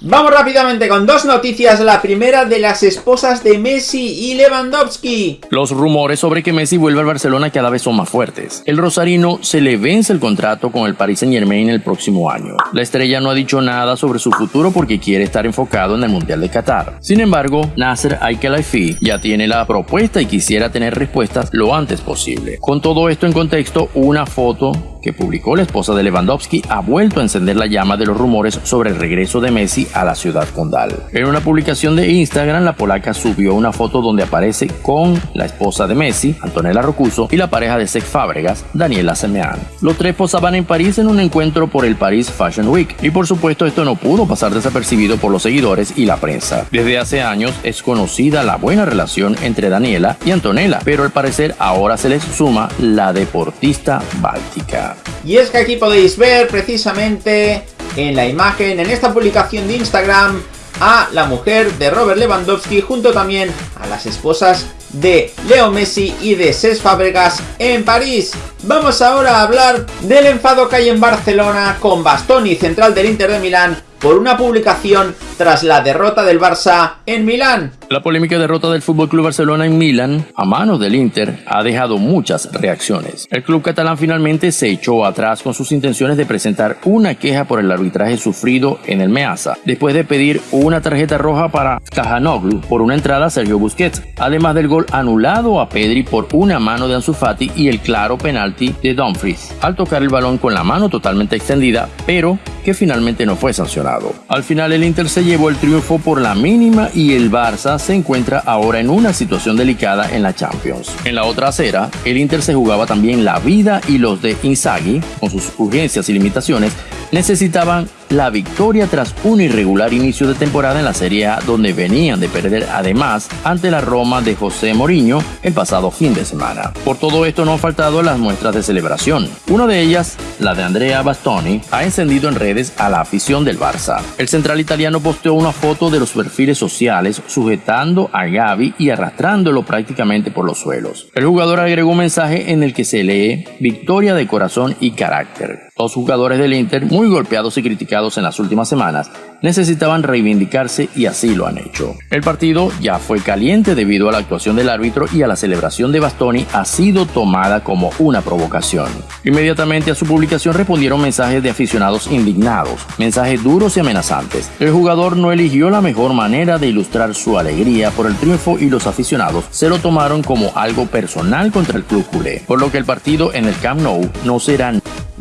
Vamos rápidamente con dos noticias, la primera de las esposas de Messi y Lewandowski. Los rumores sobre que Messi vuelve al Barcelona cada vez son más fuertes. El rosarino se le vence el contrato con el Paris Saint Germain el próximo año. La estrella no ha dicho nada sobre su futuro porque quiere estar enfocado en el Mundial de Qatar. Sin embargo, Nasser Al-Khelaifi ya tiene la propuesta y quisiera tener respuestas lo antes posible. Con todo esto en contexto, una foto que publicó la esposa de Lewandowski ha vuelto a encender la llama de los rumores sobre el regreso de Messi a la ciudad condal. En una publicación de Instagram, la polaca subió una foto donde aparece con la esposa de Messi, Antonella Rocuso, y la pareja de Sex Fábregas, Daniela Semeán. Los tres posaban en París en un encuentro por el Paris Fashion Week, y por supuesto esto no pudo pasar desapercibido por los seguidores y la prensa. Desde hace años es conocida la buena relación entre Daniela y Antonella, pero al parecer ahora se les suma la deportista báltica. Y es que aquí podéis ver precisamente en la imagen, en esta publicación de Instagram, a la mujer de Robert Lewandowski junto también a las esposas de Leo Messi y de Cesc Fabregas en París. Vamos ahora a hablar del enfado que hay en Barcelona con Bastoni, central del Inter de Milán, por una publicación tras la derrota del Barça en Milán. La polémica derrota del FC Barcelona en Milán a manos del Inter ha dejado muchas reacciones. El club catalán finalmente se echó atrás con sus intenciones de presentar una queja por el arbitraje sufrido en el Measa, después de pedir una tarjeta roja para Cajanoglu por una entrada a Sergio Busquets, además del gol anulado a Pedri por una mano de Ansu Fati y el claro penalti de Dumfries, al tocar el balón con la mano totalmente extendida, pero que finalmente no fue sancionado. Al final el Inter se llevó el triunfo por la mínima y el Barça se encuentra ahora en una situación delicada en la Champions. En la otra acera, el Inter se jugaba también la vida y los de Inzaghi, con sus urgencias y limitaciones, necesitaban la victoria tras un irregular inicio de temporada en la Serie A donde venían de perder además ante la Roma de José Mourinho el pasado fin de semana. Por todo esto no han faltado las muestras de celebración. Una de ellas, la de Andrea Bastoni, ha encendido en redes a la afición del Barça. El central italiano posteó una foto de los perfiles sociales sujetando a Gaby y arrastrándolo prácticamente por los suelos. El jugador agregó un mensaje en el que se lee victoria de corazón y carácter. Los jugadores del Inter, muy golpeados y criticados en las últimas semanas, necesitaban reivindicarse y así lo han hecho. El partido ya fue caliente debido a la actuación del árbitro y a la celebración de Bastoni ha sido tomada como una provocación. Inmediatamente a su publicación respondieron mensajes de aficionados indignados, mensajes duros y amenazantes. El jugador no eligió la mejor manera de ilustrar su alegría por el triunfo y los aficionados se lo tomaron como algo personal contra el club culé, por lo que el partido en el Camp Nou no será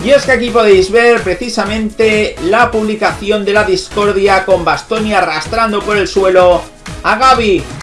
y es que aquí podéis ver precisamente la publicación de la discordia con Bastoni arrastrando por el suelo a Gaby.